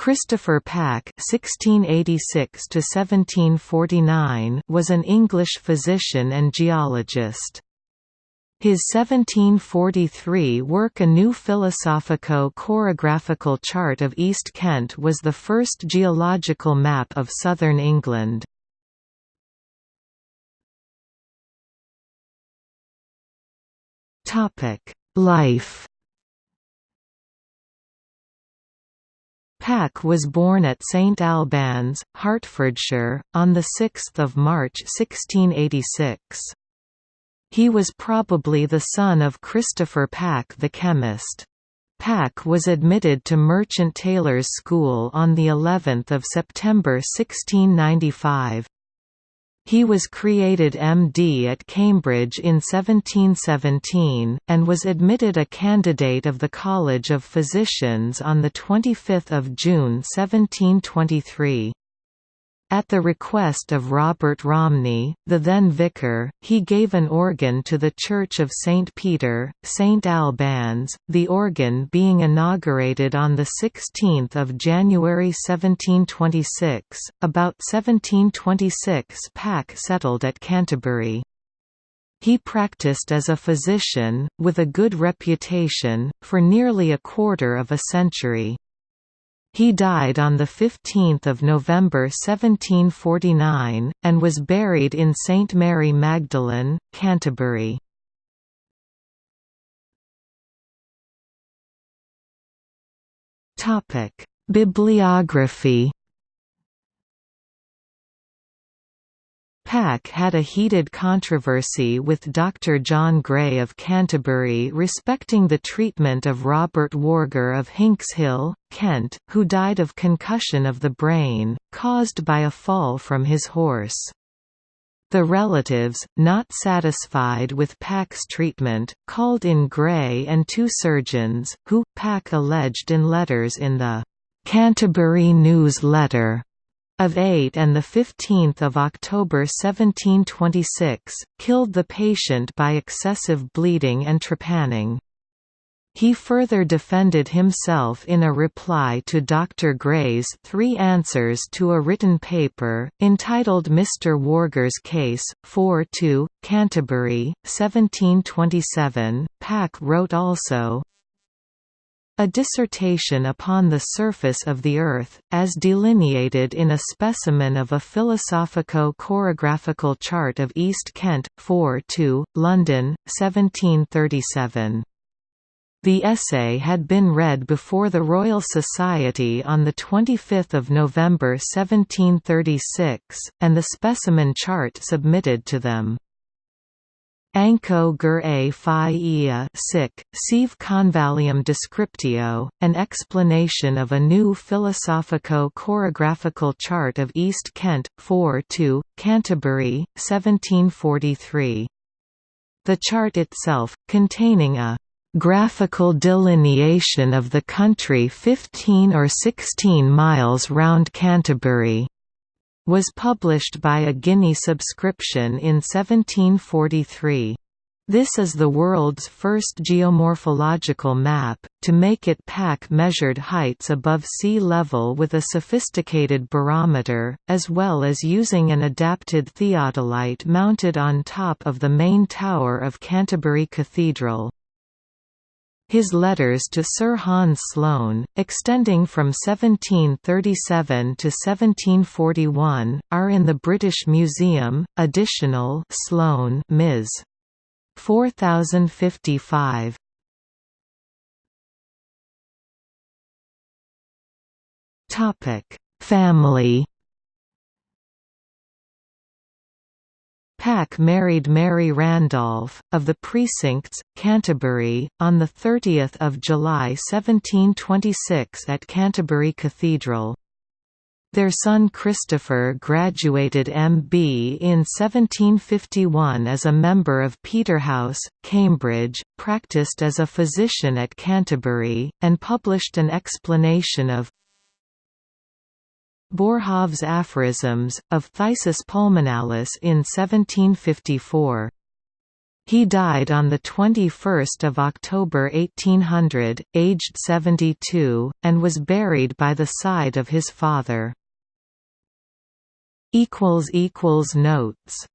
Christopher Packe (1686–1749) was an English physician and geologist. His 1743 work A New Philosophico-Chorographical Chart of East Kent was the first geological map of southern England. Life Packe was born at St Albans, Hertfordshire, on 6 March 1686. He was probably the son of Christopher Packe the chemist. Packe was admitted to Merchant Taylors' School on of September 1695. He was created MD at Cambridge in 1717, and was admitted a candidate of the College of Physicians on 25 June 1723. At the request of Robert Romney, the then vicar, he gave an organ to the Church of St. Peter, St. Albans, the organ being inaugurated on 16 January 1726. About 1726 Packe settled at Canterbury. He practiced as a physician, with a good reputation, for nearly a quarter of a century. He died on 15 November 1749, and was buried in St Mary Magdalene, Canterbury. Bibliography Packe had a heated controversy with Dr. John Gray of Canterbury respecting the treatment of Robert Warger of Hinxhill, Kent, who died of concussion of the brain, caused by a fall from his horse. The relatives, not satisfied with Packe's treatment, called in Gray and two surgeons, who, Packe alleged in letters in the Canterbury News Letter of 8 and 15 October 1726, killed the patient by excessive bleeding and trepanning. He further defended himself in a reply to Dr. Gray's three answers to a written paper, entitled Mr. Warger's Case, 4–2, Canterbury, 1727. Packe wrote also, a dissertation upon the surface of the Earth, as delineated in a specimen of a philosophico-chorographical chart of East Kent, 4-2, London, 1737. The essay had been read before the Royal Society on 25 November 1736, and the specimen chart submitted to them. Ankographia sic, sive convallium descriptio, an explanation of a new philosophico-chorographical chart of East Kent, 4 2, Canterbury, 1743. The chart itself, containing a graphical delineation of the country 15 or 16 miles round Canterbury was published by a guinea subscription in 1743. This is the world's first geomorphological map. To make it Packe measured heights above sea level with a sophisticated barometer, as well as using an adapted theodolite mounted on top of the main tower of Canterbury Cathedral. His letters to Sir Hans Sloane, extending from 1737 to 1741, are in the British Museum. Additional Sloane, Ms. 4055. Topic: Family Packe married Mary Randolph, of the Precincts, Canterbury, on 30 July 1726 at Canterbury Cathedral. Their son Christopher graduated M.B. in 1751 as a member of Peterhouse, Cambridge, practiced as a physician at Canterbury, and published an explanation of Boerhaave's aphorisms, of Phthisis pulmonalis in 1754. He died on 21 October 1800, aged 72, and was buried by the side of his father. Notes